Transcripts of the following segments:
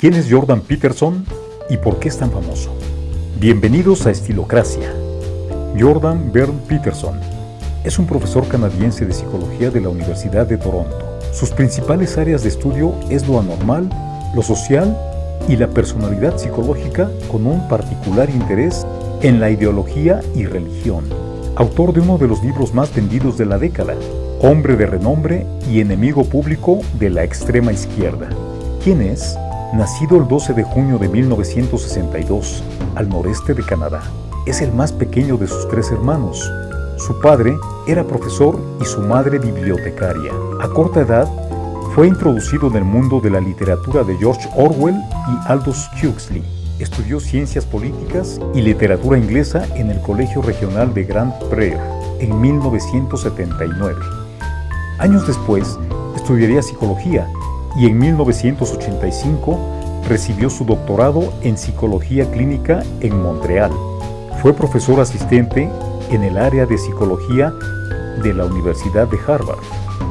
¿Quién es Jordan Peterson y por qué es tan famoso? Bienvenidos a Estilocracia. Jordan Byrne Peterson es un profesor canadiense de psicología de la Universidad de Toronto. Sus principales áreas de estudio es lo anormal, lo social y la personalidad psicológica con un particular interés en la ideología y religión. Autor de uno de los libros más vendidos de la década, hombre de renombre y enemigo público de la extrema izquierda. ¿Quién es? Nacido el 12 de junio de 1962, al noreste de Canadá, es el más pequeño de sus tres hermanos. Su padre era profesor y su madre bibliotecaria. A corta edad, fue introducido en el mundo de la literatura de George Orwell y Aldous Huxley. Estudió ciencias políticas y literatura inglesa en el Colegio Regional de Grand Prairie en 1979. Años después, estudiaría psicología y en 1985 recibió su doctorado en Psicología Clínica en Montreal. Fue profesor asistente en el área de Psicología de la Universidad de Harvard.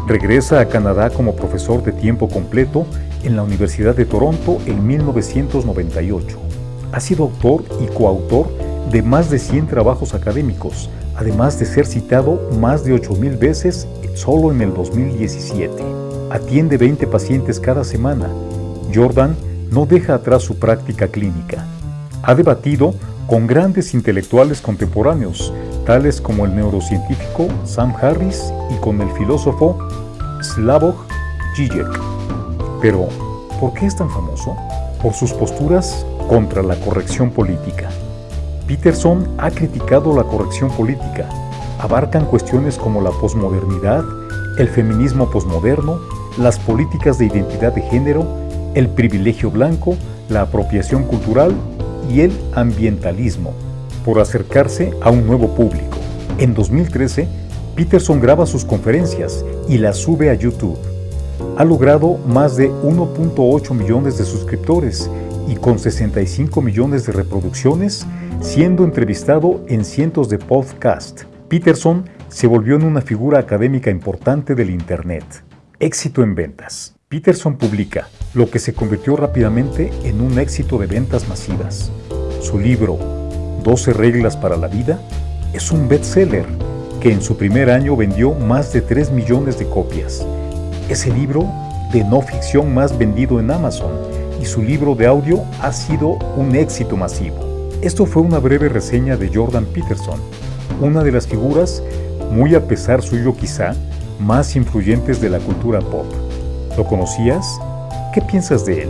Regresa a Canadá como profesor de tiempo completo en la Universidad de Toronto en 1998. Ha sido autor y coautor de más de 100 trabajos académicos, además de ser citado más de 8.000 veces solo en el 2017 atiende 20 pacientes cada semana. Jordan no deja atrás su práctica clínica. Ha debatido con grandes intelectuales contemporáneos, tales como el neurocientífico Sam Harris y con el filósofo Slavoj Žižek. Pero, ¿por qué es tan famoso? Por sus posturas contra la corrección política. Peterson ha criticado la corrección política. Abarcan cuestiones como la posmodernidad, el feminismo posmoderno, las políticas de identidad de género, el privilegio blanco, la apropiación cultural y el ambientalismo, por acercarse a un nuevo público. En 2013, Peterson graba sus conferencias y las sube a YouTube. Ha logrado más de 1.8 millones de suscriptores y con 65 millones de reproducciones, siendo entrevistado en cientos de podcasts. Peterson se volvió en una figura académica importante del Internet. Éxito en ventas. Peterson publica, lo que se convirtió rápidamente en un éxito de ventas masivas. Su libro, 12 reglas para la vida, es un bestseller que en su primer año vendió más de 3 millones de copias. Es el libro de no ficción más vendido en Amazon y su libro de audio ha sido un éxito masivo. Esto fue una breve reseña de Jordan Peterson, una de las figuras muy a pesar suyo quizá, más influyentes de la cultura pop. ¿Lo conocías? ¿Qué piensas de él?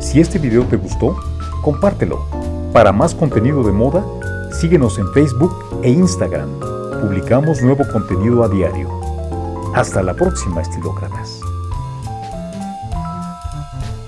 Si este video te gustó, compártelo. Para más contenido de moda, síguenos en Facebook e Instagram. Publicamos nuevo contenido a diario. Hasta la próxima, estilócratas.